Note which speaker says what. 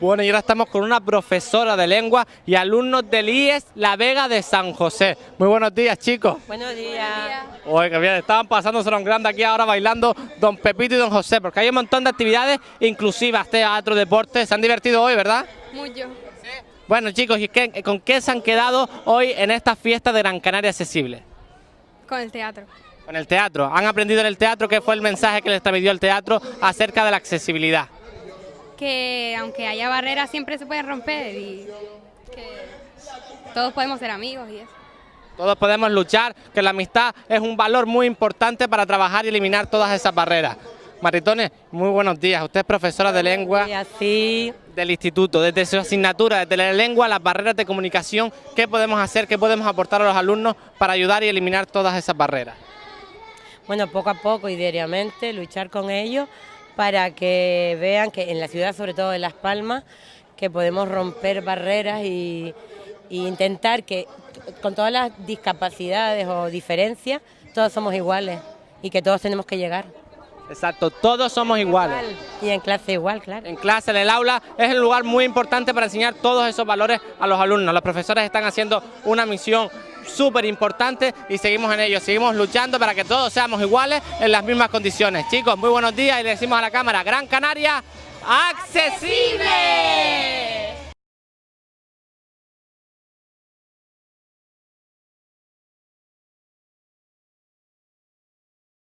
Speaker 1: Bueno, y ahora estamos con una profesora de lengua y alumnos del IES La Vega de San José. Muy buenos días, chicos.
Speaker 2: Buenos días.
Speaker 1: Oye, que bien, estaban pasándose un grande aquí ahora bailando Don Pepito y Don José, porque hay un montón de actividades inclusivas, teatro, deporte. Se han divertido hoy, ¿verdad?
Speaker 3: Mucho.
Speaker 1: Bueno, chicos, ¿y qué- con qué se han quedado hoy en esta fiesta de Gran Canaria Accesible?
Speaker 3: Con el teatro.
Speaker 1: Con el teatro. ¿Han aprendido en el teatro qué fue el mensaje que les transmitió el teatro acerca de la accesibilidad?
Speaker 3: Que aunque haya barreras siempre se pueden romper y que todos podemos ser amigos y eso.
Speaker 1: Todos podemos luchar, que la amistad es un valor muy importante para trabajar y eliminar todas esas barreras. Maritones, muy buenos días. Usted es profesora de lengua
Speaker 2: Y así,
Speaker 1: del instituto. Desde su asignatura, desde la lengua, las barreras de comunicación, ¿qué podemos hacer, qué podemos aportar a los alumnos para ayudar y eliminar todas esas barreras?
Speaker 2: bueno, poco a poco y diariamente luchar con ellos para que vean que en la ciudad, sobre todo en Las Palmas, que podemos romper barreras y, y intentar que con todas las discapacidades o diferencias, todos somos iguales y que todos tenemos que llegar.
Speaker 1: Exacto, todos somos iguales.
Speaker 2: Y en clase igual, claro.
Speaker 1: En clase, en el aula, es un lugar muy importante para enseñar todos esos valores a los alumnos. Los profesores están haciendo una misión súper importante y seguimos en ello, seguimos luchando para que todos seamos iguales en las mismas condiciones. Chicos, muy buenos días y le decimos a la cámara, Gran Canaria, accesible.